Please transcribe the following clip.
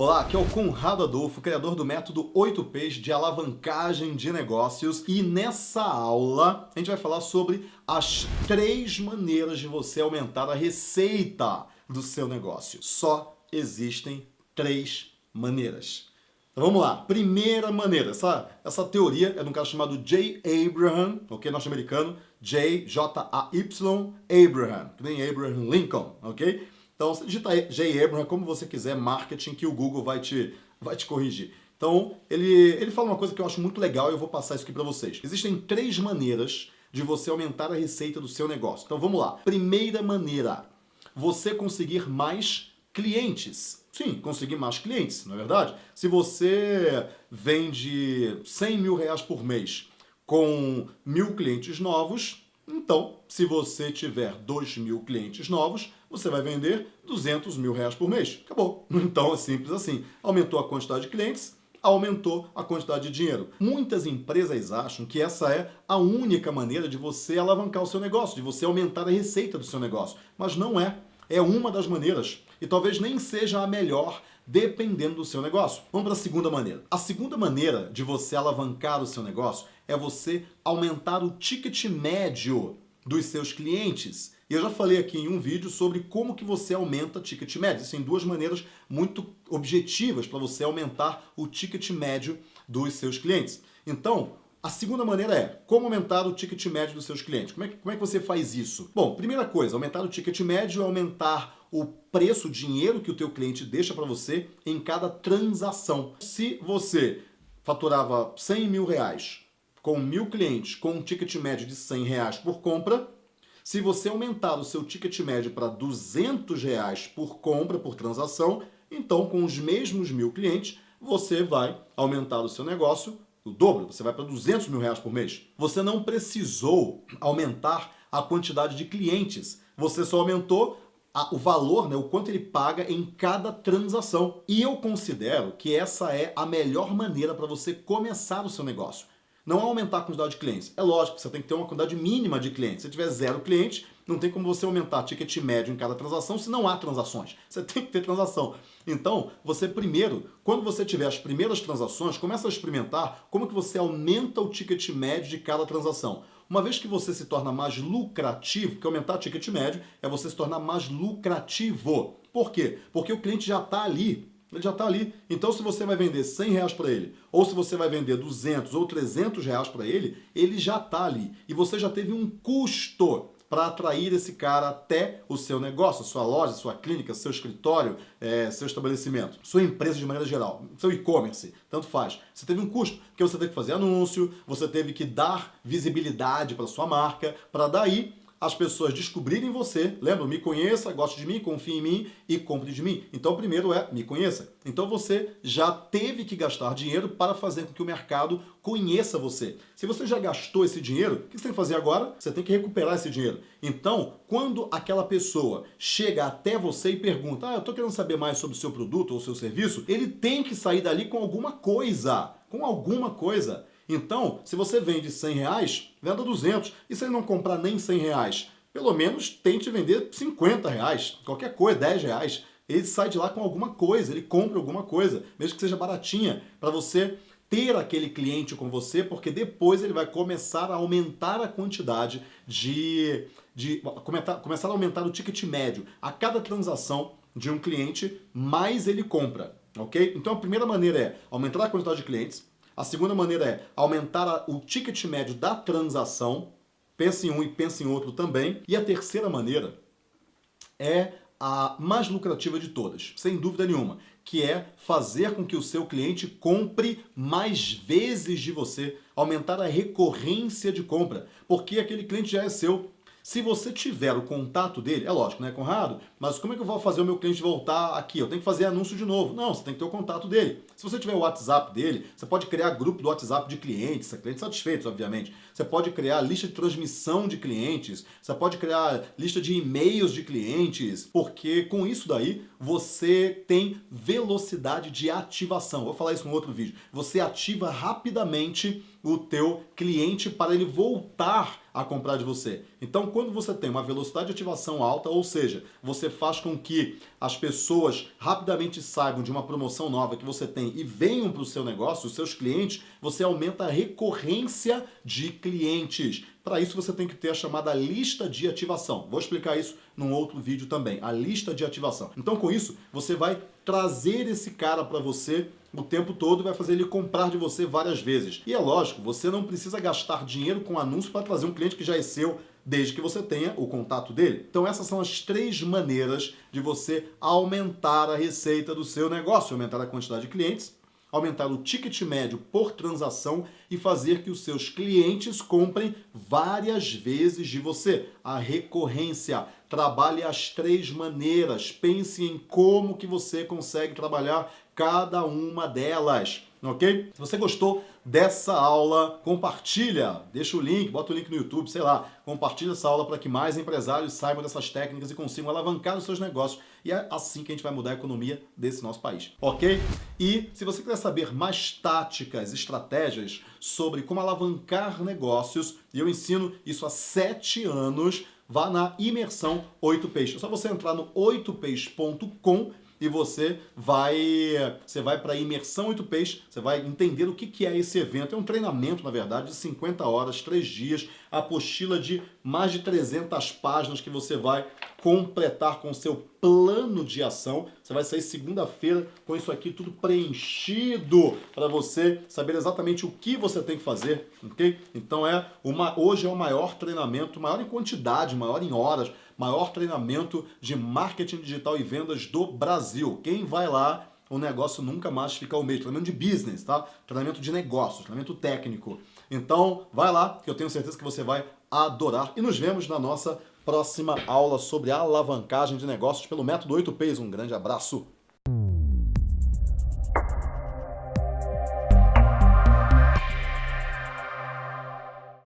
Olá, aqui é o Conrado Adolfo, criador do método 8Ps de alavancagem de negócios e nessa aula a gente vai falar sobre as três maneiras de você aumentar a receita do seu negócio. Só existem três maneiras. Então vamos lá, primeira maneira, essa, essa teoria é de um cara chamado J. Abraham, ok, norte-americano, J, J-A-Y, Abraham, que nem Abraham Lincoln, ok? Então, você digita J. Abraham como você quiser, marketing, que o Google vai te, vai te corrigir. Então, ele, ele fala uma coisa que eu acho muito legal e eu vou passar isso aqui para vocês. Existem três maneiras de você aumentar a receita do seu negócio. Então, vamos lá. Primeira maneira, você conseguir mais clientes. Sim, conseguir mais clientes, não é verdade? Se você vende 100 mil reais por mês com mil clientes novos, então, se você tiver 2 mil clientes novos, você vai vender 200 mil reais por mês. Acabou. Então é simples assim. Aumentou a quantidade de clientes, aumentou a quantidade de dinheiro. Muitas empresas acham que essa é a única maneira de você alavancar o seu negócio, de você aumentar a receita do seu negócio. Mas não é. É uma das maneiras. E talvez nem seja a melhor, dependendo do seu negócio. Vamos para a segunda maneira. A segunda maneira de você alavancar o seu negócio é você aumentar o ticket médio dos seus clientes. E eu já falei aqui em um vídeo sobre como que você aumenta ticket médio. Existem duas maneiras muito objetivas para você aumentar o ticket médio dos seus clientes. Então, a segunda maneira é como aumentar o ticket médio dos seus clientes. Como é, que, como é que você faz isso? Bom, primeira coisa, aumentar o ticket médio é aumentar o preço, o dinheiro que o teu cliente deixa para você em cada transação. Se você faturava 100 mil reais com mil clientes com um ticket médio de 100 reais por compra, se você aumentar o seu ticket médio para 200 reais por compra, por transação, então com os mesmos mil clientes, você vai aumentar o seu negócio o dobro, você vai para 200 mil reais por mês. Você não precisou aumentar a quantidade de clientes, você só aumentou a, o valor, né, o quanto ele paga em cada transação. E eu considero que essa é a melhor maneira para você começar o seu negócio não aumentar a quantidade de clientes. É lógico você tem que ter uma quantidade mínima de clientes. Se tiver zero cliente, não tem como você aumentar ticket médio em cada transação se não há transações. Você tem que ter transação. Então, você primeiro, quando você tiver as primeiras transações, começa a experimentar como que você aumenta o ticket médio de cada transação. Uma vez que você se torna mais lucrativo, porque aumentar o ticket médio é você se tornar mais lucrativo. Por quê? Porque o cliente já está ali ele já está ali. Então se você vai vender 100 reais para ele, ou se você vai vender 200 ou 300 reais para ele, ele já está ali. E você já teve um custo para atrair esse cara até o seu negócio, sua loja, sua clínica, seu escritório, é, seu estabelecimento, sua empresa de maneira geral, seu e-commerce, tanto faz. Você teve um custo, porque você teve que fazer anúncio, você teve que dar visibilidade para sua marca, para daí as pessoas descobrirem você, lembra, me conheça, goste de mim, confie em mim e compre de mim. Então, primeiro é me conheça. Então, você já teve que gastar dinheiro para fazer com que o mercado conheça você. Se você já gastou esse dinheiro, o que você tem que fazer agora? Você tem que recuperar esse dinheiro. Então, quando aquela pessoa chega até você e pergunta, ah, eu estou querendo saber mais sobre o seu produto ou seu serviço, ele tem que sair dali com alguma coisa. Com alguma coisa. Então, se você vende 100 reais, venda 200. E se ele não comprar nem 100 reais, pelo menos tente vender 50 reais, qualquer coisa, 10 reais. Ele sai de lá com alguma coisa, ele compra alguma coisa, mesmo que seja baratinha, para você ter aquele cliente com você, porque depois ele vai começar a aumentar a quantidade de... de começar, a aumentar o ticket médio. A cada transação de um cliente, mais ele compra, ok? Então a primeira maneira é aumentar a quantidade de clientes, a segunda maneira é aumentar o ticket médio da transação. Pense em um e pense em outro também. E a terceira maneira é a mais lucrativa de todas, sem dúvida nenhuma, que é fazer com que o seu cliente compre mais vezes de você, aumentar a recorrência de compra, porque aquele cliente já é seu, se você tiver o contato dele, é lógico, né, Conrado? Mas como é que eu vou fazer o meu cliente voltar aqui? Eu tenho que fazer anúncio de novo. Não, você tem que ter o contato dele. Se você tiver o WhatsApp dele, você pode criar grupo do WhatsApp de clientes, clientes satisfeitos, obviamente. Você pode criar lista de transmissão de clientes, você pode criar lista de e-mails de clientes, porque com isso daí você tem velocidade de ativação. Vou falar isso no outro vídeo. Você ativa rapidamente o teu cliente para ele voltar a comprar de você. Então, quando você tem uma velocidade de ativação alta, ou seja, você faz com que as pessoas rapidamente saibam de uma promoção nova que você tem e venham para o seu negócio, os seus clientes, você aumenta a recorrência de clientes. Para isso você tem que ter a chamada lista de ativação. Vou explicar isso num outro vídeo também, a lista de ativação. Então com isso, você vai trazer esse cara para você o tempo todo vai fazer ele comprar de você várias vezes. E é lógico, você não precisa gastar dinheiro com anúncio para trazer um cliente que já é seu, desde que você tenha o contato dele. Então essas são as três maneiras de você aumentar a receita do seu negócio, aumentar a quantidade de clientes, aumentar o ticket médio por transação e fazer que os seus clientes comprem várias vezes de você. A recorrência. Trabalhe as três maneiras. Pense em como que você consegue trabalhar cada uma delas, ok? Se você gostou dessa aula, compartilha, deixa o link, bota o link no YouTube, sei lá, compartilha essa aula para que mais empresários saibam dessas técnicas e consigam alavancar os seus negócios. E é assim que a gente vai mudar a economia desse nosso país, ok? E se você quiser saber mais táticas, estratégias sobre como alavancar negócios, e eu ensino isso há sete anos, vá na imersão 8Ps. É só você entrar no 8ps.com e você vai você vai para a imersão 8Ps, você vai entender o que, que é esse evento. É um treinamento, na verdade, de 50 horas, 3 dias, apostila de mais de 300 páginas que você vai completar com o seu plano de ação. Você vai sair segunda-feira com isso aqui tudo preenchido para você saber exatamente o que você tem que fazer, ok? Então é uma hoje é o maior treinamento, maior em quantidade, maior em horas, maior treinamento de marketing digital e vendas do Brasil. Quem vai lá, o negócio nunca mais fica o mesmo. Treinamento de business, tá? Treinamento de negócios, treinamento técnico. Então, vai lá, que eu tenho certeza que você vai adorar. E nos vemos na nossa próxima aula sobre alavancagem de negócios pelo método 8Ps. Um grande abraço!